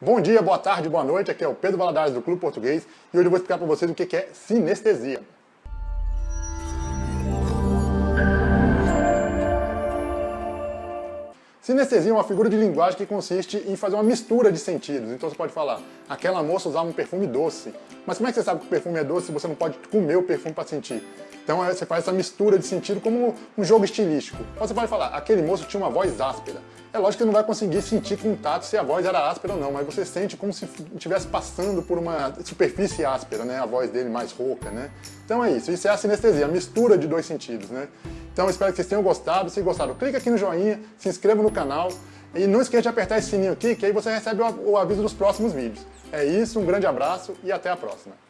Bom dia, boa tarde, boa noite, aqui é o Pedro Valadares do Clube Português e hoje eu vou explicar para vocês o que é sinestesia. Sinestesia é uma figura de linguagem que consiste em fazer uma mistura de sentidos. Então você pode falar, aquela moça usava um perfume doce. Mas como é que você sabe que o perfume é doce se você não pode comer o perfume para sentir? Então você faz essa mistura de sentido como um jogo estilístico. Ou você pode falar, aquele moço tinha uma voz áspera. É lógico que não vai conseguir sentir com tato se a voz era áspera ou não, mas você sente como se estivesse passando por uma superfície áspera, né? A voz dele mais rouca, né? Então é isso, isso é a sinestesia, a mistura de dois sentidos, né? Então espero que vocês tenham gostado. Se gostaram, clica aqui no joinha, se inscreva no canal e não esqueça de apertar esse sininho aqui, que aí você recebe o aviso dos próximos vídeos. É isso, um grande abraço e até a próxima.